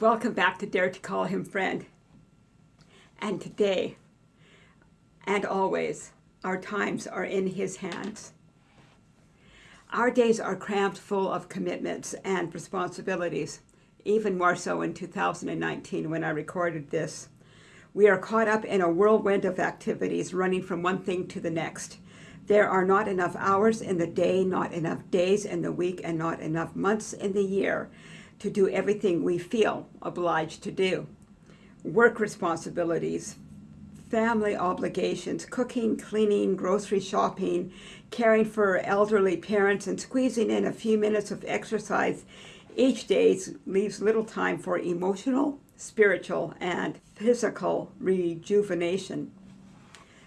Welcome back to Dare to Call Him Friend. And today, and always, our times are in His hands. Our days are crammed full of commitments and responsibilities, even more so in 2019 when I recorded this. We are caught up in a whirlwind of activities running from one thing to the next. There are not enough hours in the day, not enough days in the week, and not enough months in the year to do everything we feel obliged to do. Work responsibilities, family obligations, cooking, cleaning, grocery shopping, caring for elderly parents, and squeezing in a few minutes of exercise each day leaves little time for emotional, spiritual, and physical rejuvenation.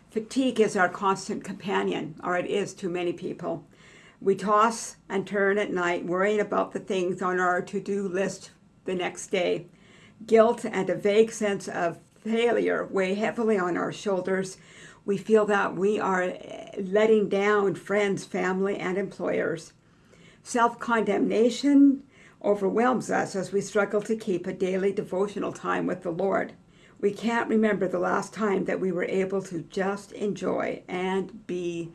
Fatigue is our constant companion, or it is to many people. We toss and turn at night worrying about the things on our to-do list the next day. Guilt and a vague sense of failure weigh heavily on our shoulders. We feel that we are letting down friends, family, and employers. Self-condemnation overwhelms us as we struggle to keep a daily devotional time with the Lord. We can't remember the last time that we were able to just enjoy and be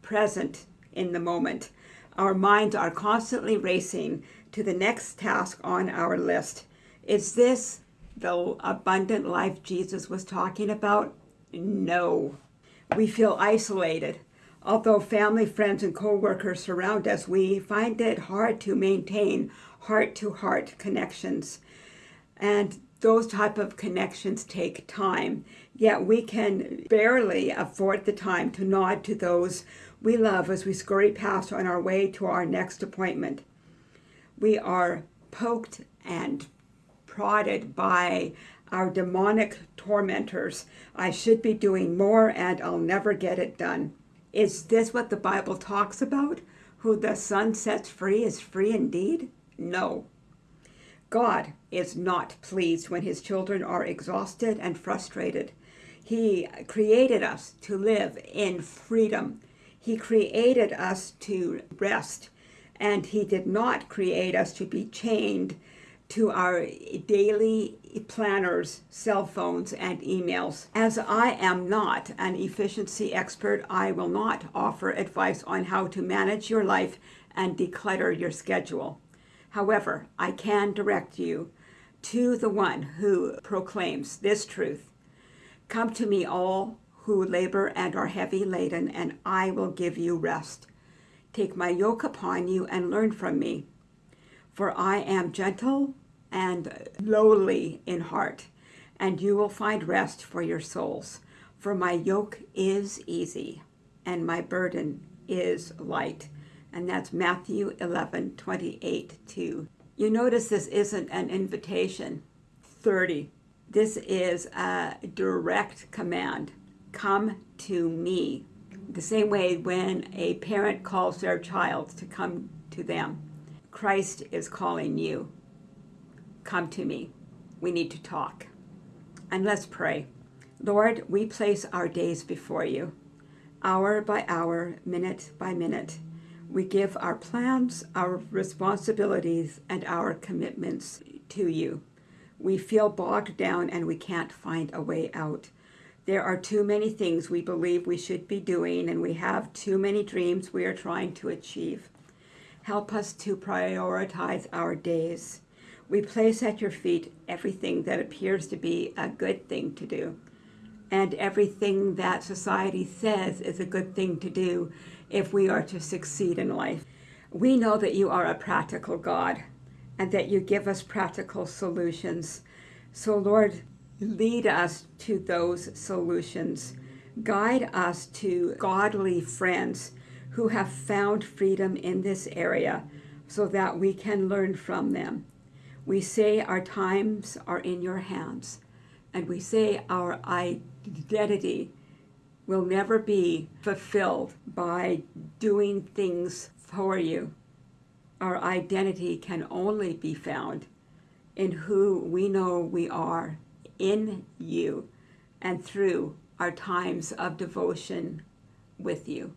present in the moment. Our minds are constantly racing to the next task on our list. Is this the abundant life Jesus was talking about? No. We feel isolated. Although family, friends, and co-workers surround us, we find it hard to maintain heart-to-heart -heart connections. And those type of connections take time, yet we can barely afford the time to nod to those we love as we scurry past on our way to our next appointment. We are poked and prodded by our demonic tormentors. I should be doing more and I'll never get it done. Is this what the Bible talks about? Who the Son sets free is free indeed? No. God is not pleased when his children are exhausted and frustrated. He created us to live in freedom. He created us to rest, and he did not create us to be chained to our daily planners, cell phones, and emails. As I am not an efficiency expert, I will not offer advice on how to manage your life and declutter your schedule. However, I can direct you to the one who proclaims this truth. Come to me all who labor and are heavy laden, and I will give you rest. Take my yoke upon you and learn from me. For I am gentle and lowly in heart, and you will find rest for your souls. For my yoke is easy, and my burden is light and that's Matthew 11, 28 2. You notice this isn't an invitation. 30. This is a direct command. Come to me. The same way when a parent calls their child to come to them. Christ is calling you. Come to me. We need to talk. And let's pray. Lord, we place our days before you, hour by hour, minute by minute. We give our plans, our responsibilities, and our commitments to you. We feel bogged down and we can't find a way out. There are too many things we believe we should be doing and we have too many dreams we are trying to achieve. Help us to prioritize our days. We place at your feet everything that appears to be a good thing to do and everything that society says is a good thing to do if we are to succeed in life. We know that you are a practical God and that you give us practical solutions. So Lord, lead us to those solutions. Guide us to godly friends who have found freedom in this area so that we can learn from them. We say our times are in your hands and we say our identity will never be fulfilled by doing things for you. Our identity can only be found in who we know we are in you and through our times of devotion with you.